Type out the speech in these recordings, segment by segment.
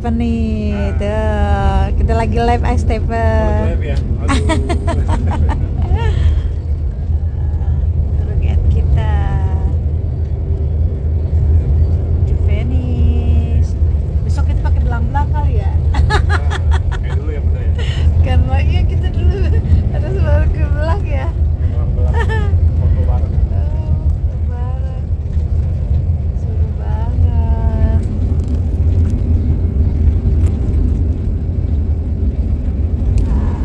Stephen nih. Tuh, kita lagi live ah Stephen. Live ya. Aduh. Look at kita. Di Venice. Besok kita pakai belang-belang kali ya. Kayak dulu ya bener ya. Karena iya kita dulu ada selalu ke belang ya. Belang-belang. Foto bareng. Oh, lebaran. Seru banget. Nah,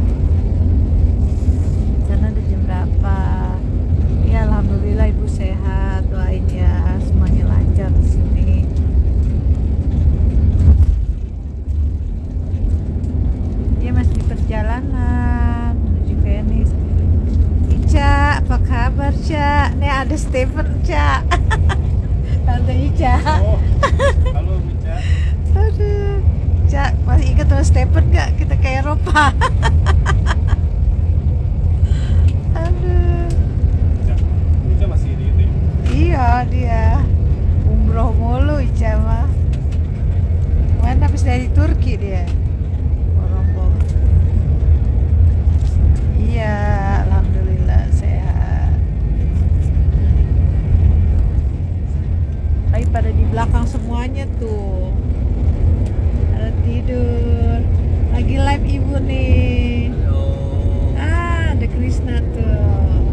Sana udah jam berapa? Ya alhamdulillah ibu sehat. Doain ya semuanya lancar di sini. Dia masih di perjalanan menuju Venice. Ica, apa kabar, Ca? Stephen, Ca. Tante Ica. Oh. Halo Mica. Aduh. Ca, masih ingat sama Stephen gak? Kita ke Eropa. Aduh. Mica. Mica masih di itu ya. Iya, dia. Umroh mulu Ica mah. Mana habis dari Turki dia. Rombong. Iya, alhamdulillah sehat. Tapi pada di semuanya tuh. Ada tidur. Lagi live ibu nih. Ah, ada Krisna tuh.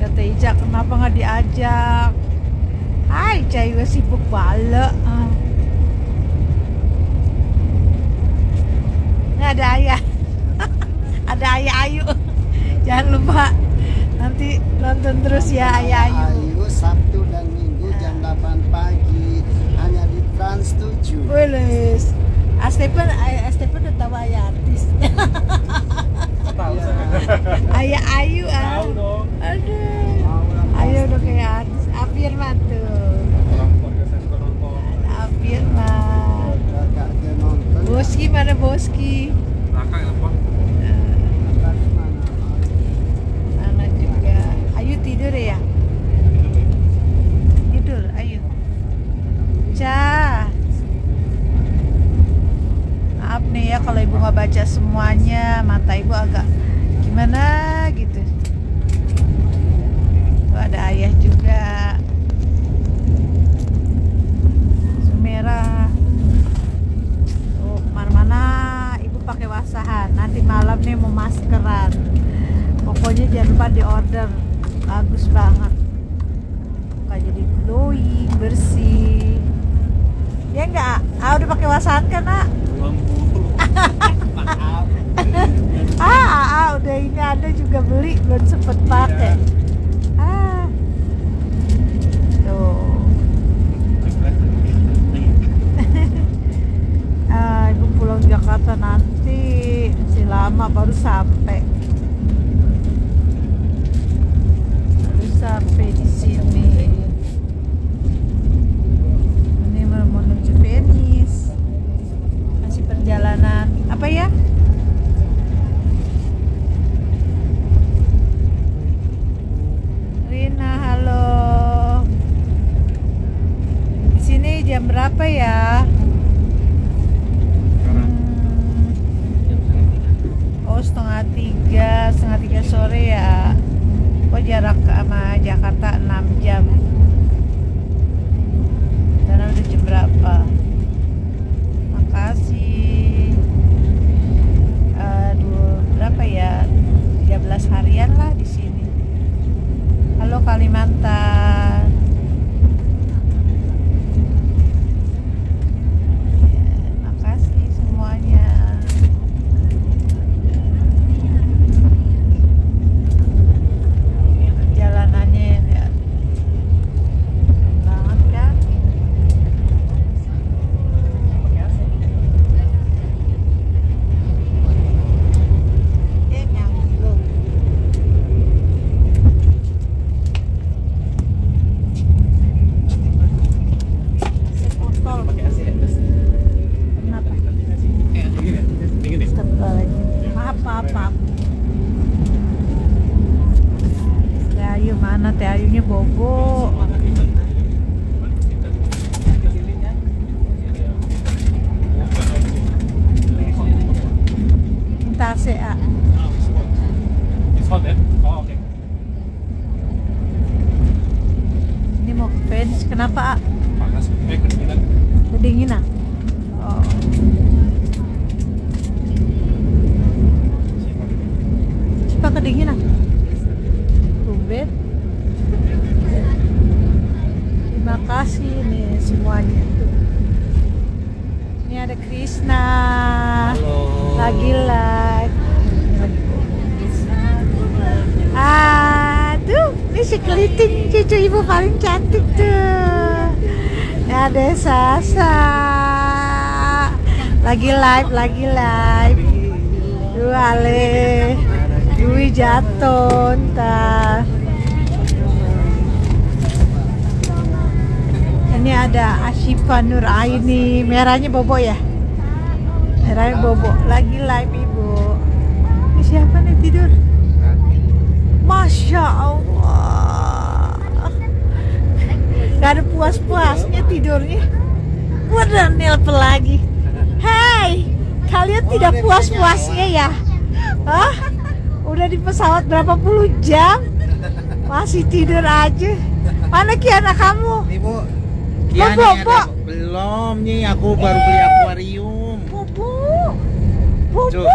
Kata Ica kenapa nggak diajak? Hai, juga sibuk. Ah. Nggak ada ayah. ada ayah Ayu. Jangan lupa nanti nonton terus ya ayah Ayu. Ayu Sabtu dan Minggu jam 8 pagi hanya di Trans 7. Wilis. Ah, Stephen, ayah Stephen udah tahu ayah artis. Tahu Iya. saya. ayah Ayu ah. Aduh. Ayo udah kayak artis. Afirman tuh. Orang podcast saya suka nonton. Ada Afirman. Kakak dia nonton. Boski mana Boski? Raka kenapa? Kakak di mana? Sana juga. Ayu tidur ya? Tidur, Ayu. Ca. Maaf nih ya kalau ibu nggak baca semuanya, mata ibu agak gimana gitu. Tuh ada ayah juga. Sumerah. Tuh ke mana-mana ibu pakai wasahan. Nanti malam nih mau maskeran. Pokoknya jangan lupa di order. Bagus banget. Muka jadi glowing, bersih. Ya enggak? Ah udah pakai wasahan kan, Nak? Ah, ah, ah, udah ini ada juga beli belum sempet pakai. Si keliting cucu ibu paling cantik tuh. Ada Sasa. Lagi live, lagi live. Duh, Ale. Dwi jatuh ntar. Ini ada Ashifa Nur Aini. Merahnya bobo ya? Merahnya bobo. Lagi live ibu. Ini siapa nih tidur? Masya Allah. Gak ada puas-puasnya tidurnya. Udah nelpon lagi. Hai, kalian tidak puas-puasnya ya? Hah? Udah di pesawat berapa puluh jam? Masih tidur aja. Mana Kiana kamu? Ibu, Kiani Bo. ada belum nih aku baru beli akuarium. Bobo. Bobo. Tuh.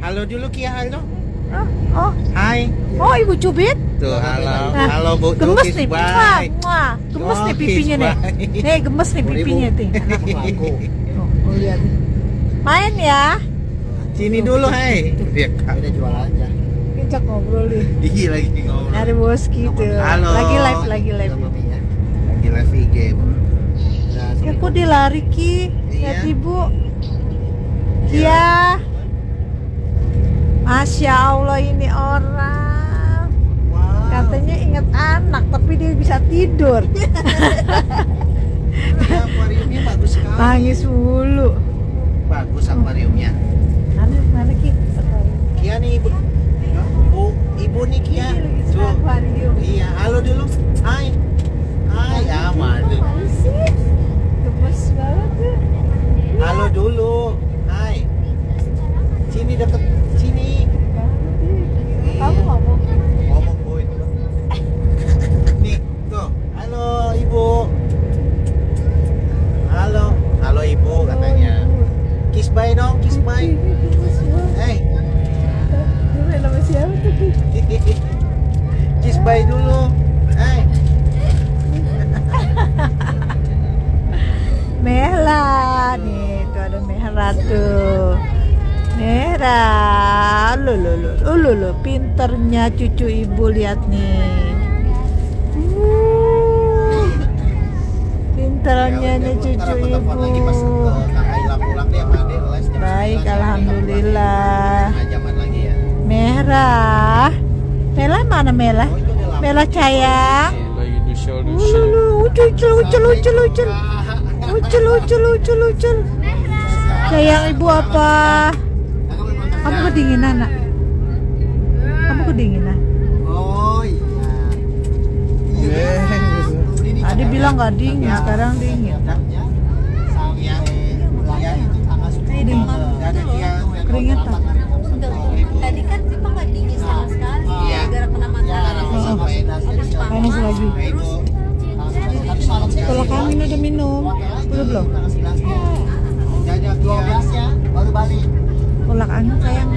Halo dulu Kia, halo. Ah, Oh, Hai. oh Ibu Cubit. Tuh, halo. Nah, halo Bu. Gemes nih, muah, muah. Gemes Oh, nih pipinya nih. Nih, gemes nih pipinya Bu. nih. Aku. Oh, oh, lihat. Main ya. Sini dulu, hai. Dia Udah jual aja. Kita ngobrol nih. Ih, lagi ngobrol. Ada boski tuh. Halo. Lagi live, lagi live. Lagi live IG, Bu. Udah, Ya kok dia lari Ki? Lihat Iya. ibu. Kia. Masya Allah ini orang. Wow. Katanya ingat anak, tapi dia bisa tidur. Ya, akuariumnya bagus sekali. Nangis mulu. Bagus akuariumnya. Mana mana Ki? Kia nih, Ibu. Bu, Ibu nih Kia. Tuh. akuarium. Iya, halo dulu. Hai. Hai, sih? Gemes banget tuh. Halo dulu. Hai. Sini deket sini. Kamu ngomong. Ngomong Bu itu. Nih, tuh. Halo Ibu. Halo. Halo Ibu katanya. Kiss bye dong, kiss bye. Hey. Ini nama siapa tuh Ki? kiss bye dulu. Hey. Merah nih, tuh ada merah tuh. Merah, lu lu lu, lu lu lu, pinternya cucu ibu lihat nih. Uh, Pinternya nih cucu ibu. Baik, 11, alhamdulillah. ya. Merah, Mela mana Mela? Oh. Mela sayang. Lagi di show, di Uh, lu lu, ucul ucul ucul ucul ucul. Ucul ucul ucul ucul. Sayang ibu apa? Kamu kedinginan nak? Kamu kedinginan? Oh iya. Tadi bilang nggak dingin, sekarang dingin. Iya. Iya. Dingin. Kia. Keringetan. Tadi kan Pipa nggak dingin sama sekali Iya. gara-gara kena matahari. Oh, Panas. panas lagi. Nah, Ibu. Kalau kamu udah minum, udah belum? Dadah, Kia. 12 ya, baru balik. Kolak angin sayang